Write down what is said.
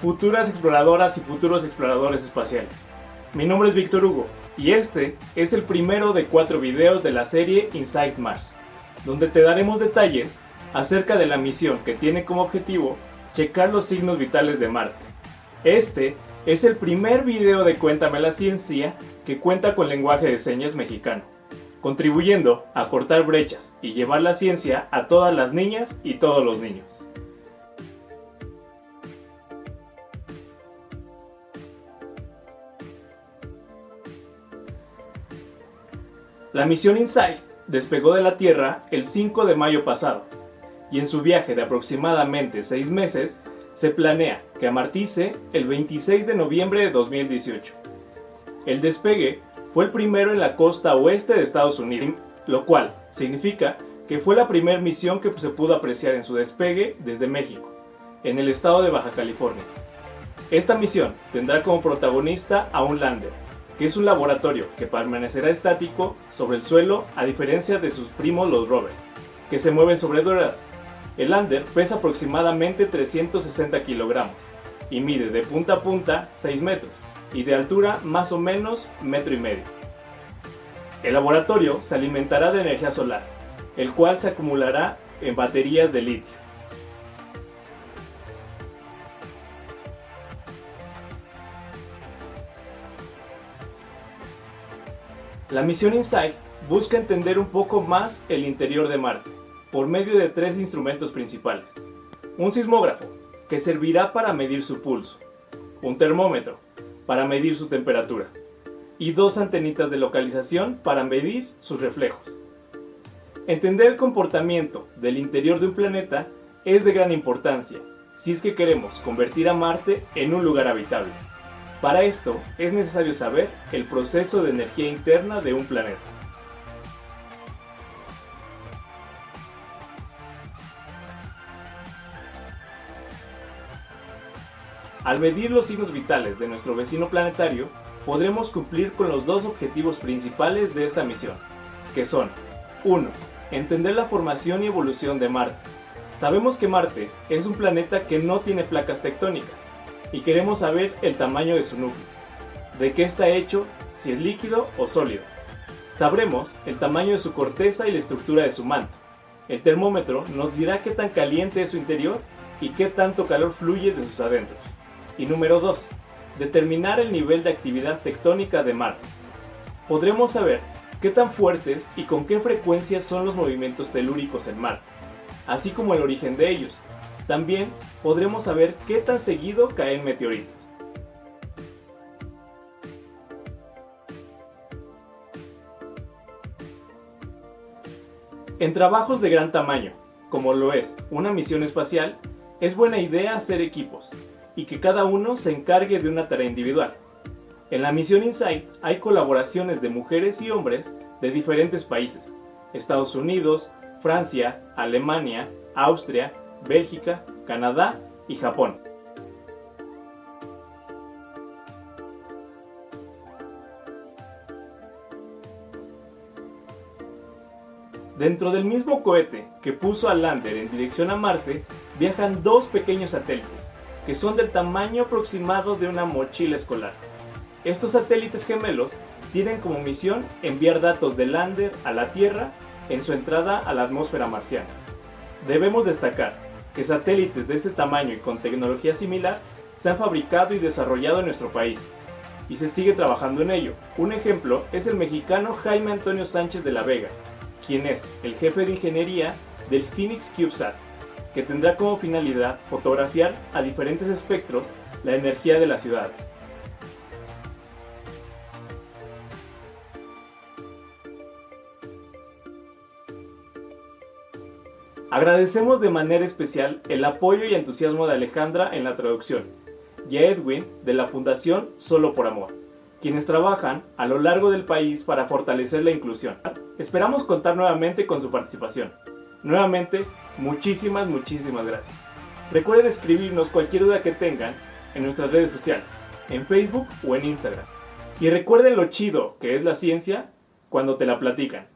futuras exploradoras y futuros exploradores espaciales. Mi nombre es Víctor Hugo y este es el primero de cuatro videos de la serie Inside Mars, donde te daremos detalles acerca de la misión que tiene como objetivo checar los signos vitales de Marte. Este es el primer video de Cuéntame la Ciencia que cuenta con lenguaje de señas mexicano, contribuyendo a cortar brechas y llevar la ciencia a todas las niñas y todos los niños. La misión InSight despegó de la Tierra el 5 de mayo pasado y en su viaje de aproximadamente 6 meses se planea que amartice el 26 de noviembre de 2018. El despegue fue el primero en la costa oeste de Estados Unidos, lo cual significa que fue la primera misión que se pudo apreciar en su despegue desde México, en el estado de Baja California. Esta misión tendrá como protagonista a un lander, que es un laboratorio que permanecerá estático sobre el suelo a diferencia de sus primos los rovers, que se mueven sobre ruedas. El lander pesa aproximadamente 360 kilogramos y mide de punta a punta 6 metros y de altura más o menos metro y medio. El laboratorio se alimentará de energía solar, el cual se acumulará en baterías de litio. La misión InSight busca entender un poco más el interior de Marte, por medio de tres instrumentos principales. Un sismógrafo, que servirá para medir su pulso. Un termómetro, para medir su temperatura. Y dos antenitas de localización para medir sus reflejos. Entender el comportamiento del interior de un planeta es de gran importancia si es que queremos convertir a Marte en un lugar habitable. Para esto es necesario saber el proceso de energía interna de un planeta. Al medir los signos vitales de nuestro vecino planetario, podremos cumplir con los dos objetivos principales de esta misión, que son 1. Entender la formación y evolución de Marte. Sabemos que Marte es un planeta que no tiene placas tectónicas, y queremos saber el tamaño de su núcleo, de qué está hecho, si es líquido o sólido. Sabremos el tamaño de su corteza y la estructura de su manto. El termómetro nos dirá qué tan caliente es su interior y qué tanto calor fluye de sus adentros. Y número 2. Determinar el nivel de actividad tectónica de Marte. Podremos saber qué tan fuertes y con qué frecuencia son los movimientos telúricos en Marte, así como el origen de ellos, también podremos saber qué tan seguido caen meteoritos. En trabajos de gran tamaño, como lo es una misión espacial, es buena idea hacer equipos y que cada uno se encargue de una tarea individual. En la misión InSight hay colaboraciones de mujeres y hombres de diferentes países, Estados Unidos, Francia, Alemania, Austria, Bélgica, Canadá y Japón. Dentro del mismo cohete que puso al lander en dirección a Marte, viajan dos pequeños satélites, que son del tamaño aproximado de una mochila escolar. Estos satélites gemelos tienen como misión enviar datos del lander a la Tierra en su entrada a la atmósfera marciana. Debemos destacar que satélites de este tamaño y con tecnología similar se han fabricado y desarrollado en nuestro país, y se sigue trabajando en ello. Un ejemplo es el mexicano Jaime Antonio Sánchez de la Vega, quien es el jefe de ingeniería del Phoenix CubeSat, que tendrá como finalidad fotografiar a diferentes espectros la energía de las ciudades. Agradecemos de manera especial el apoyo y entusiasmo de Alejandra en la traducción y a Edwin de la Fundación Solo por Amor, quienes trabajan a lo largo del país para fortalecer la inclusión. Esperamos contar nuevamente con su participación. Nuevamente, muchísimas, muchísimas gracias. Recuerden escribirnos cualquier duda que tengan en nuestras redes sociales, en Facebook o en Instagram. Y recuerden lo chido que es la ciencia cuando te la platican.